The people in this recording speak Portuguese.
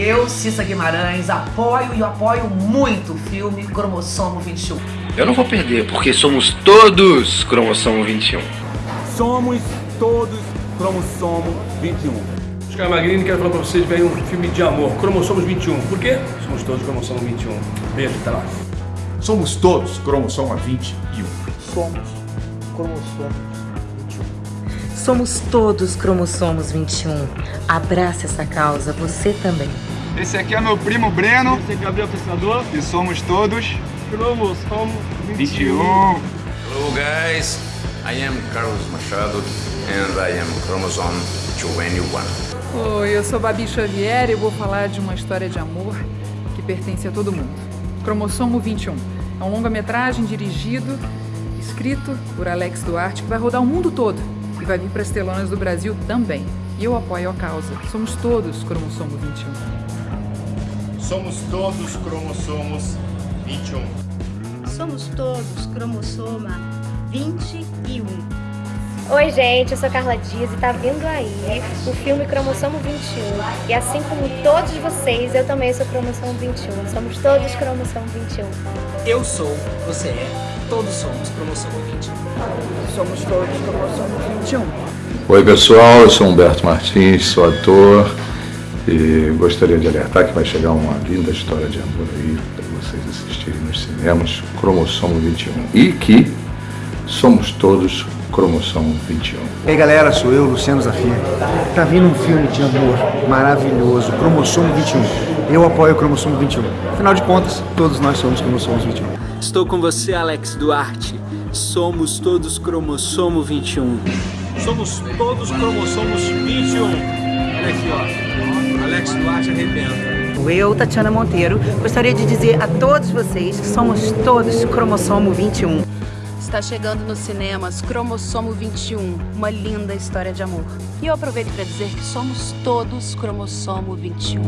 Eu, Cissa Guimarães, apoio e apoio muito o filme Cromossomo 21. Eu não vou perder, porque somos todos Cromossomo 21. Somos todos Cromossomo 21. Oscar Magrini, quero falar pra vocês, veio um filme de amor, Cromossomos 21. Por quê? Somos todos Cromossomo 21. Beijo, até lá. Somos todos cromossomo 21. Somos cromossomos 21. Somos todos cromossomos 21. Abrace essa causa, você também. Esse aqui é meu primo Breno. Esse é Gabriel Pensador. E somos todos Cromossomo 21. Hello guys, I am Carlos Machado and I am chromosome 21. Oi, eu sou Babi Xavier e eu vou falar de uma história de amor que pertence a todo mundo. Cromossomo 21. É um longa-metragem dirigido, escrito por Alex Duarte, que vai rodar o mundo todo vai vir para as telonas do Brasil também. E eu apoio a causa. Somos todos cromossomo 21. Somos todos cromossomos 21. Somos todos cromossoma 21. Oi, gente, eu sou Carla Dias e tá vindo aí o filme Cromossomo 21. E assim como todos vocês, eu também sou Cromossomo 21. Somos todos Cromossomo 21. Eu sou, você é, todos somos Cromossomo 21. Somos todos Cromossomo 21. Oi, pessoal, eu sou Humberto Martins, sou ator e gostaria de alertar que vai chegar uma linda história de amor aí para vocês assistirem nos cinemas, Cromossomo 21. E que somos todos Cromossomo 21. E aí galera, sou eu, Luciano Zafir. Tá vindo um filme de amor maravilhoso, Cromossomo 21. Eu apoio o Cromossomo 21. Afinal de contas, todos nós somos Cromossomos 21. Estou com você, Alex Duarte. Somos todos Cromossomo 21. Somos todos Cromossomos 21. Olha aqui, ó. Alex Duarte arrebenta. Eu, Tatiana Monteiro, gostaria de dizer a todos vocês que somos todos cromossomo 21. Está chegando nos cinemas Cromossomo 21, uma linda história de amor. E eu aproveito para dizer que somos todos Cromossomo 21.